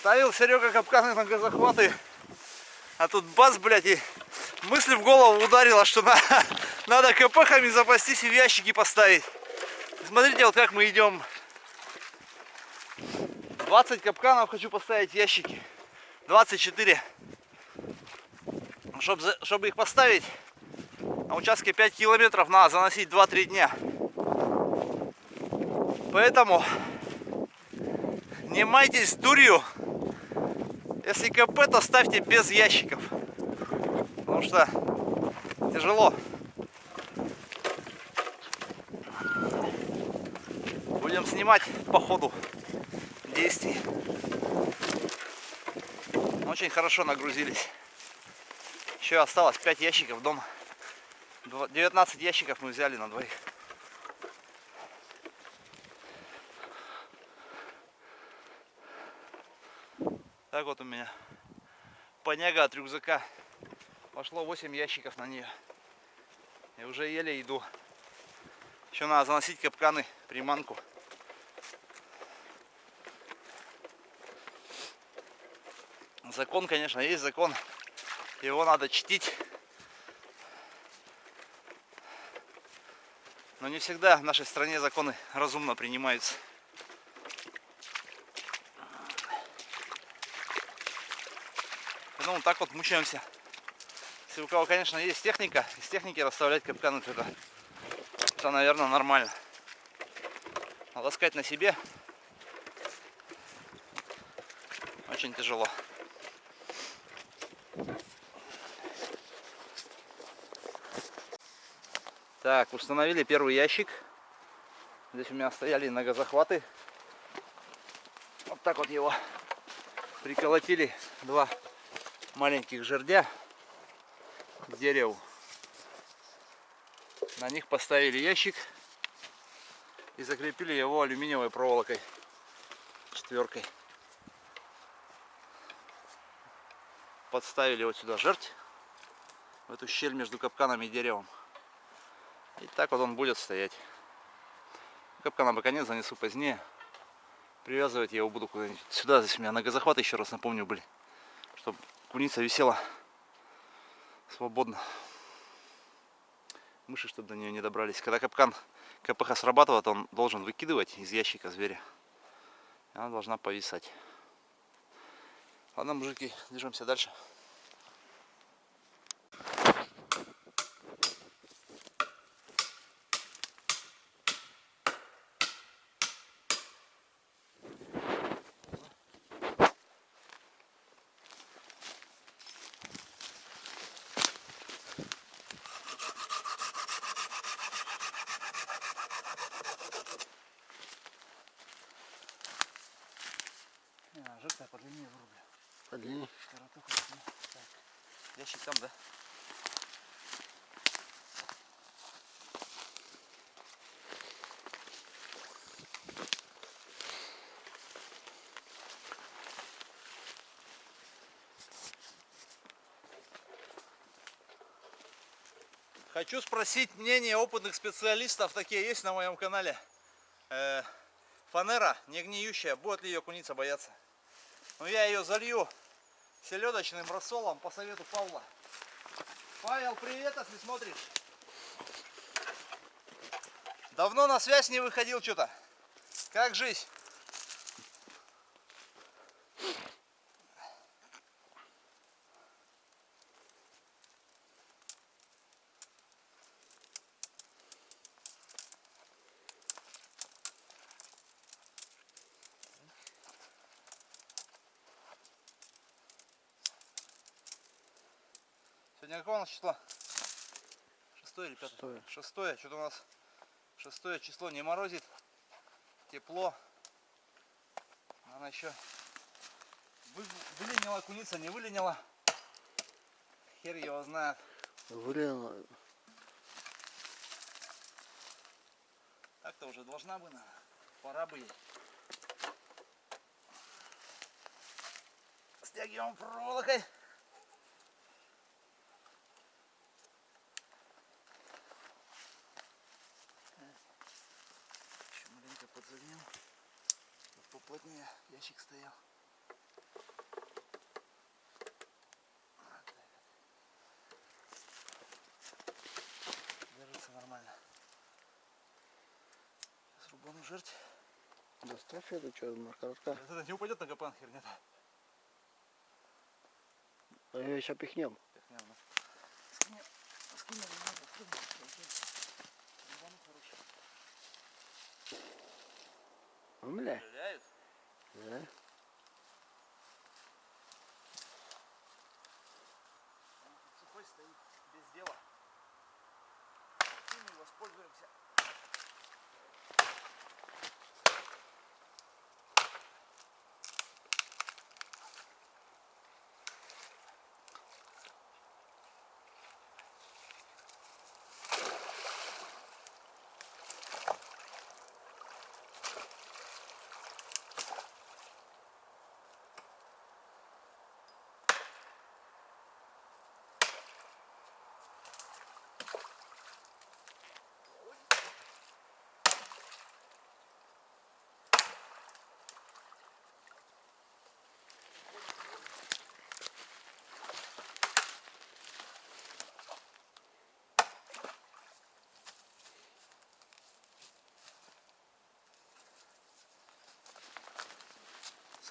Ставил Серега капканы на газохваты. А тут бац, блядь, и мысль в голову ударила, что на, надо КПХами запастись и в ящики поставить. Смотрите, вот как мы идем. 20 капканов хочу поставить в ящики. 24. Чтобы, чтобы их поставить, на участке 5 километров надо заносить 2-3 дня. Поэтому не майтесь дурью. Если КП, то ставьте без ящиков. Потому что тяжело. Будем снимать по ходу действий. Очень хорошо нагрузились. Еще осталось 5 ящиков дома. 19 ящиков мы взяли на двоих. Так вот у меня поняга от рюкзака. Пошло 8 ящиков на нее. И уже еле иду. Еще надо заносить капканы, приманку. Закон, конечно, есть закон. Его надо чтить. Но не всегда в нашей стране законы разумно принимаются. Ну, так вот мучаемся. Если у кого, конечно, есть техника, из техники расставлять капканы, это, это наверное, нормально. Но таскать на себе очень тяжело. Так, установили первый ящик. Здесь у меня стояли многозахваты. Вот так вот его приколотили два маленьких жердя к дереву. На них поставили ящик и закрепили его алюминиевой проволокой четверкой. Подставили вот сюда жерть в эту щель между капканами и деревом. И так вот он будет стоять. Капкан на боконец занесу позднее. Привязывать я его буду куда-нибудь сюда. Здесь у меня ногозахваты, еще раз напомню, были. Чтобы куница висела свободно. Мыши, чтобы до нее не добрались. Когда капкан КПХ срабатывает, он должен выкидывать из ящика зверя. Она должна повисать. Ладно, мужики, движемся дальше. жертва по длине вырублю. По длине? Широту Так. Ящик там, да? Хочу спросить мнение опытных специалистов, такие есть на моем канале. Э, фанера не гниющая, будет ли ее куница бояться? Но ну, я ее залью селедочным рассолом по совету Павла. Павел, привет, если смотришь. Давно на связь не выходил что-то. Как жизнь? Сегодня какое у нас число? Шестое или пятое? Шестое. Шестое. Что-то у нас шестое число не морозит. Тепло. Она еще выленила куница, не выленила. Хер его знает. Выленила. Так-то уже должна бы, пора бы ей. Стягиваем проволокой. плотнее ящик стоял. Держится нормально. Сейчас рубану жерть. Доставь эту что, маркарка. Это не упадет на капан херня-то. А ее сейчас пихнем.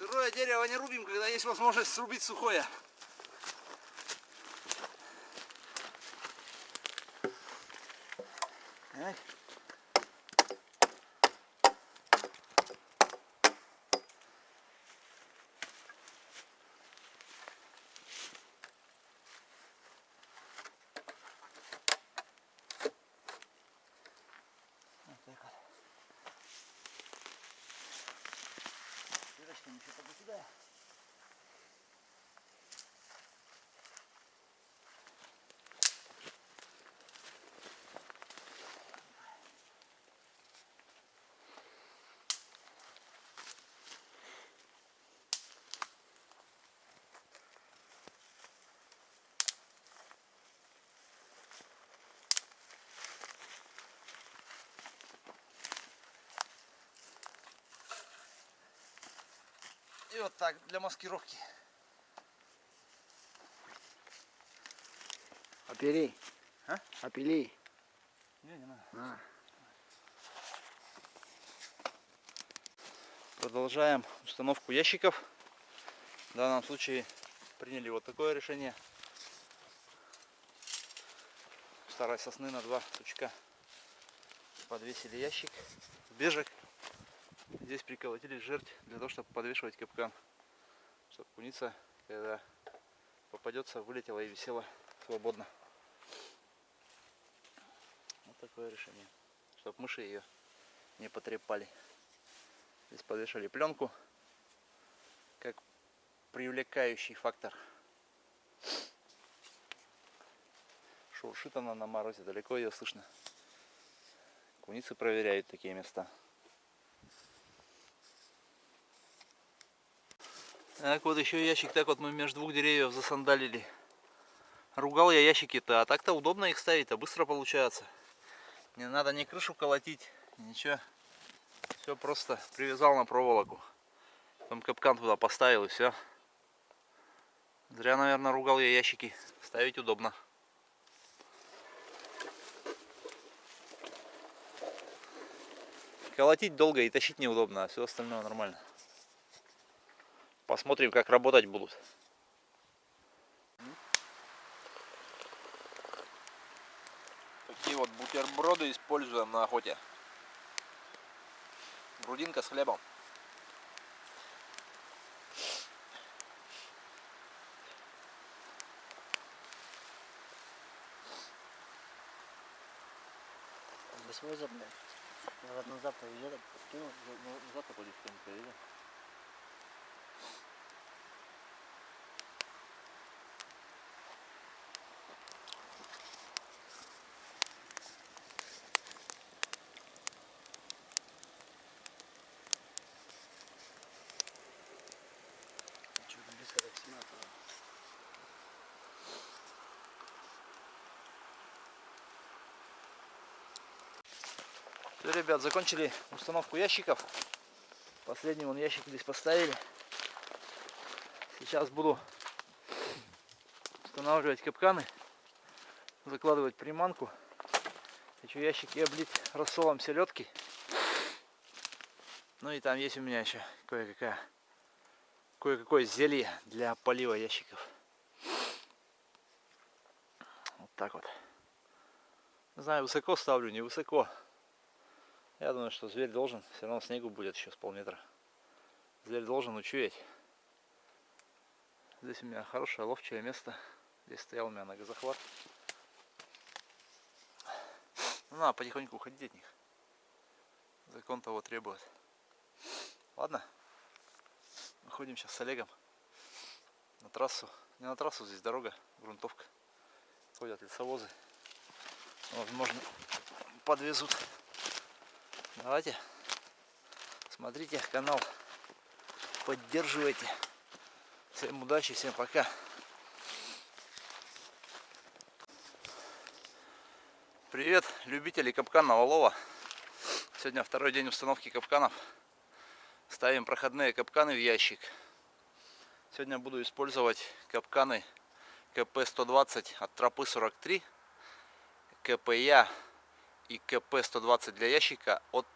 Сырое дерево не рубим, когда есть возможность срубить сухое. Ай. Еще пока сюда. И вот так для маскировки. Опери. А? Опили. Не, не надо. А. Продолжаем установку ящиков. В данном случае приняли вот такое решение. Старой сосны на два сучка подвесили ящик, бежек. Здесь приколотили жерть для того, чтобы подвешивать капкан. Чтобы куница, когда попадется, вылетела и висела свободно. Вот такое решение. Чтобы мыши ее не потрепали. Здесь подвешали пленку как привлекающий фактор. Шуршит она на морозе, далеко ее слышно. Куницы проверяют такие места. Так вот еще ящик, так вот мы между двух деревьев засандалили. Ругал я ящики-то, а так-то удобно их ставить, а быстро получается. Не надо ни крышу колотить, ничего. Все просто привязал на проволоку. Потом капкан туда поставил и все. Зря, наверное, ругал я ящики. Ставить удобно. Колотить долго и тащить неудобно, а все остальное нормально. Посмотрим, как работать будут. Такие вот бутерброды используем на охоте. Грудинка с хлебом. Восьмой запад. Назад повезет, подкинул. Завтра будет в Что-то Все, ребят, закончили установку ящиков. Последний вон ящик здесь поставили. Сейчас буду устанавливать капканы, закладывать приманку. Хочу ящики облить рассолом селедки. Ну и там есть у меня еще кое-какая кое-какое зелье для полива ящиков. Вот так вот. Не знаю, высоко ставлю, не высоко. Я думаю, что зверь должен, все равно снегу будет еще с полметра. Зверь должен учуять. Здесь у меня хорошее ловчее место. Здесь стоял у меня ногозахват. Ну, надо потихоньку уходить от них. Закон того требует. Ладно. Выходим сейчас с Олегом на трассу. Не на трассу, здесь дорога, грунтовка. Ходят лесовозы. Возможно, подвезут. Давайте. Смотрите канал. Поддерживайте. Всем удачи, всем пока. Привет, любители капканного лова. Сегодня второй день установки капканов. Ставим проходные капканы в ящик. Сегодня буду использовать капканы КП-120 от тропы 43, КПЯ и КП-120 для ящика от,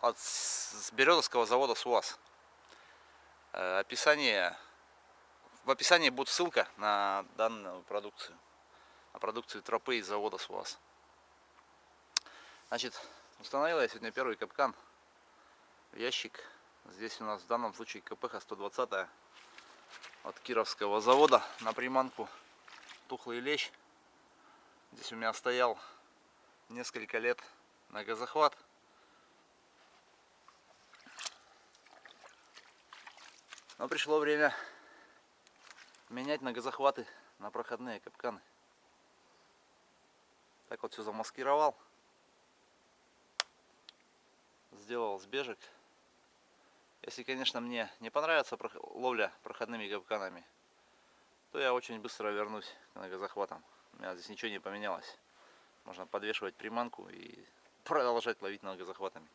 от Березовского завода СУАЗ. Э, описание, в описании будет ссылка на данную продукцию, на продукцию тропы из завода СУАЗ. Значит, установил я сегодня первый капкан в ящик. Здесь у нас в данном случае КПХ 120 от Кировского завода на приманку тухлый лещ. Здесь у меня стоял несколько лет на газохват. Но пришло время менять на газохваты на проходные капканы. Так вот все замаскировал. Сделал сбежек. Если, конечно, мне не понравится ловля проходными капканами, то я очень быстро вернусь к многозахватам. У меня здесь ничего не поменялось. Можно подвешивать приманку и продолжать ловить многозахватами.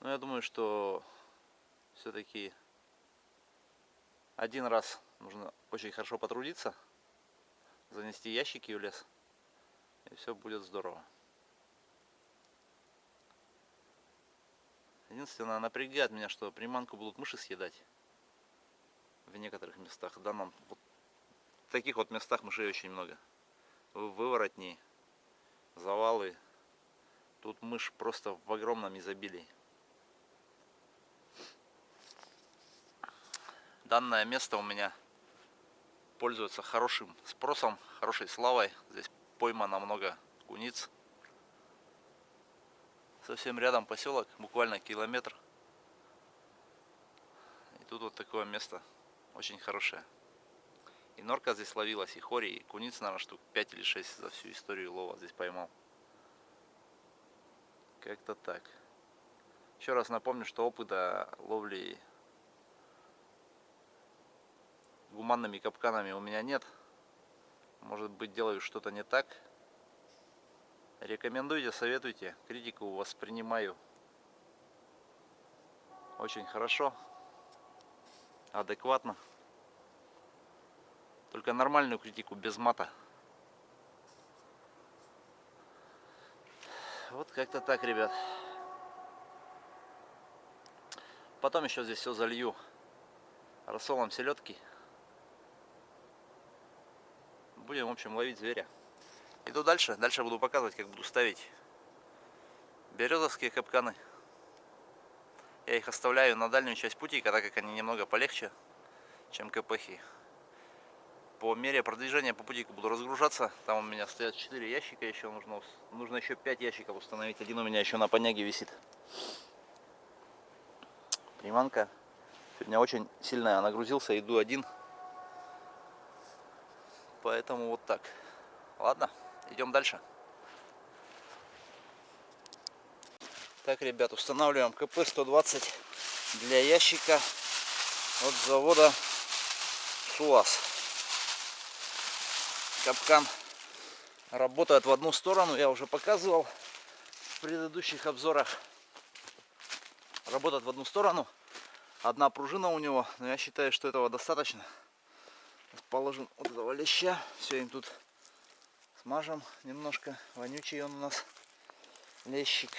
Но я думаю, что все-таки один раз нужно очень хорошо потрудиться, занести ящики в лес, и все будет здорово. Единственное, напрягает меня, что приманку будут мыши съедать в некоторых местах. В данном, вот, в таких вот местах мышей очень много. Выворотни, завалы. Тут мышь просто в огромном изобилии. Данное место у меня пользуется хорошим спросом, хорошей славой. Здесь поймано много куниц. Совсем рядом поселок, буквально километр. И тут вот такое место, очень хорошее. Норка здесь ловилась, и хори, и куниц, наверное, штук 5 или 6 за всю историю лова здесь поймал. Как-то так. Еще раз напомню, что опыта ловли гуманными капканами у меня нет. Может быть делаю что-то не так. Рекомендуйте, советуйте. Критику воспринимаю очень хорошо, адекватно. Только нормальную критику, без мата. Вот как-то так, ребят. Потом еще здесь все залью рассолом селедки. Будем, в общем, ловить зверя. Иду дальше. Дальше буду показывать, как буду ставить березовские капканы. Я их оставляю на дальнюю часть путика, так как они немного полегче, чем КПХи. По мере продвижения по путику буду разгружаться. Там у меня стоят 4 ящика еще. Нужно, нужно еще 5 ящиков установить. Один у меня еще на поняге висит. Приманка. Сегодня очень сильно нагрузился. Иду один. Поэтому вот так. Ладно. Идем дальше. Так, ребят, устанавливаем КП-120 для ящика от завода СУАЗ. Капкан работает в одну сторону, я уже показывал в предыдущих обзорах. Работает в одну сторону. Одна пружина у него, но я считаю, что этого достаточно. Положим вот этого леща. Все, им тут смажем немножко. Вонючий он у нас лещик.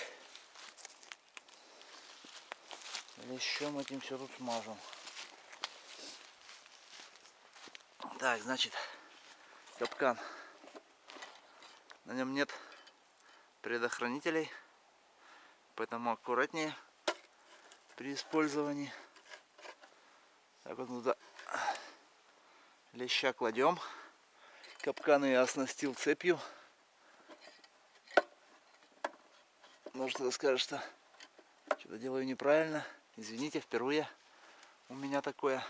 Лещом этим все тут смажем. Так, значит, капкан. На нем нет предохранителей, поэтому аккуратнее при использовании. Так вот туда леща кладем. Капкан я оснастил цепью. Может кто скажет, что что-то делаю неправильно. Извините, впервые у меня такое.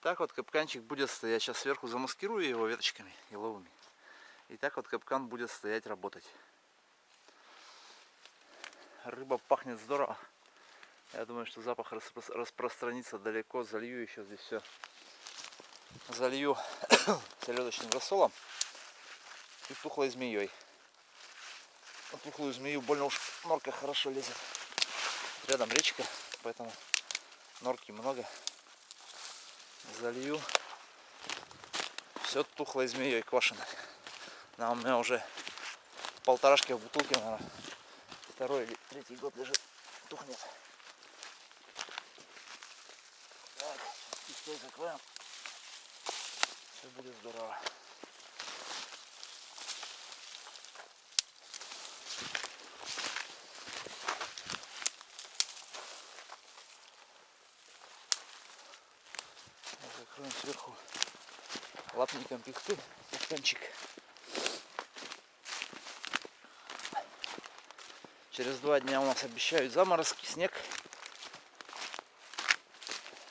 Так вот капканчик будет стоять. Сейчас сверху замаскирую его веточками еловыми. И так вот капкан будет стоять, работать. Рыба пахнет здорово. Я думаю, что запах распро распространится далеко. Залью еще здесь все. Залью селедочным рассолом и тухлой змеей. На тухлую змею больно уж норка хорошо лезет. Рядом речка, поэтому норки много. Залью все тухлой змеей квашеной. Она у меня уже полторашки в бутылке, наверное, второй или третий год лежит, тухнет. Так, чистой закроем. Все будет здорово. Закроем сверху лапником пихты, стаканчик. Через два дня у нас обещают заморозки, снег.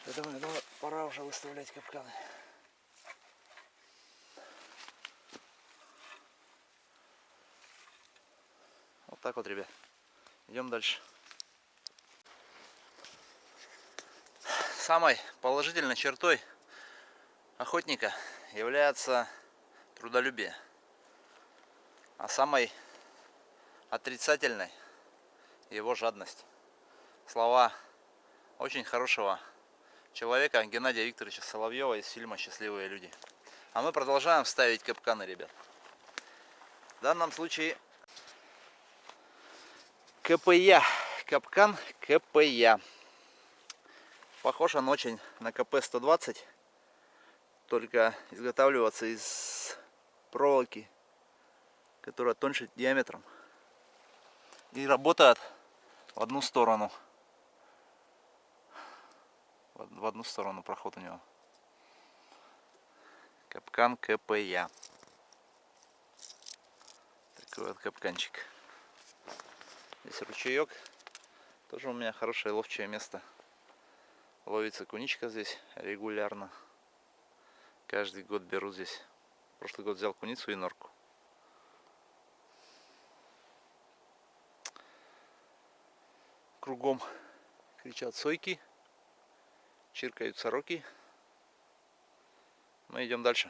Поэтому я думаю, пора уже выставлять капканы. Вот так вот, ребят. Идем дальше. Самой положительной чертой охотника является трудолюбие. А самой отрицательной его жадность. Слова очень хорошего человека Геннадия Викторовича Соловьева из фильма «Счастливые люди». А мы продолжаем ставить капканы, ребят. В данном случае КПЯ. Капкан КПЯ. Похож он очень на КП-120, только изготавливаться из проволоки, которая тоньше диаметром. И работает в одну сторону. В одну сторону проход у него. Капкан КПЯ. Такой вот капканчик. Здесь ручеек. Тоже у меня хорошее ловчее место. Ловится куничка здесь регулярно. Каждый год беру здесь. Прошлый год взял куницу и норку. Кругом кричат сойки, чиркают сороки. Мы идем дальше.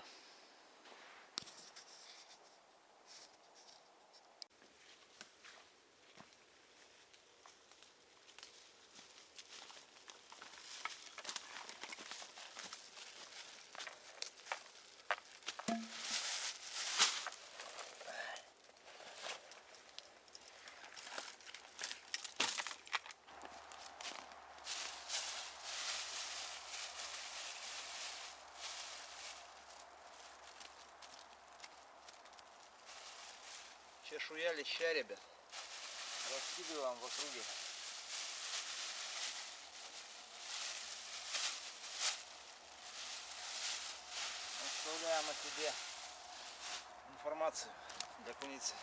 Чешуя леща, ребят. Раскидываем в округе. Оставляем о себе информацию для куницы.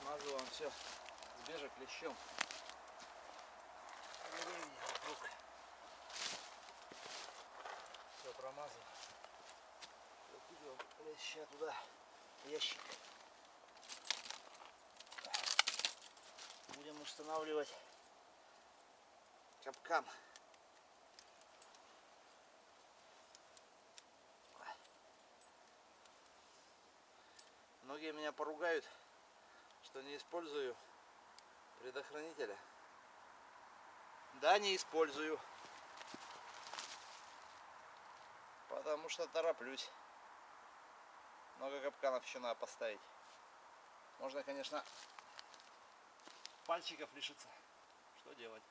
Смазываем все с бежек лещом. Все промазываем закидываем леща туда ящик. Будем устанавливать капкан. Многие меня поругают, что не использую предохранителя. Да, не использую. Потому что тороплюсь. Много капканов еще надо поставить. Можно, конечно, пальчиков лишиться. Что делать?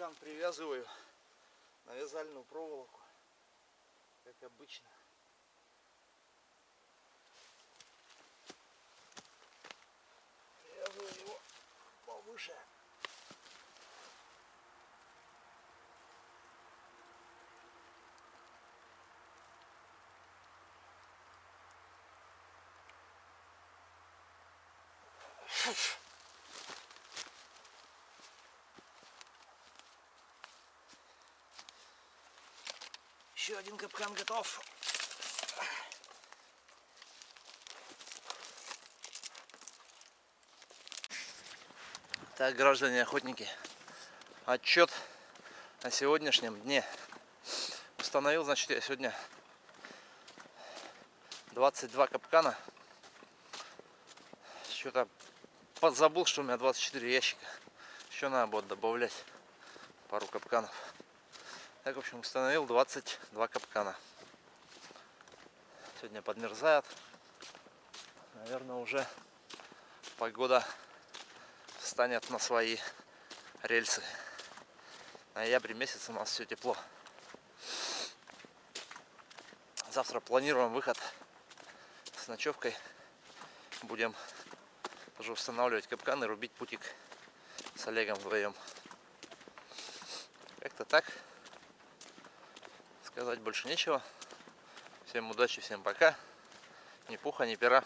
Капкан привязываю на вязальную проволоку, как обычно. Привязываю его повыше. Еще один капкан готов. Так, граждане охотники, отчет о сегодняшнем дне. Установил, значит, я сегодня 22 капкана. Что-то подзабыл, что у меня 24 ящика. Еще надо будет добавлять пару капканов. Так, в общем, установил 22 капкана. Сегодня подмерзает. Наверное, уже погода встанет на свои рельсы. Ноябрь месяц у нас все тепло. Завтра планируем выход с ночевкой. Будем тоже устанавливать капканы, рубить путик с Олегом вдвоем. Как-то так. Сказать больше нечего. Всем удачи, всем пока. Ни пуха, ни пера.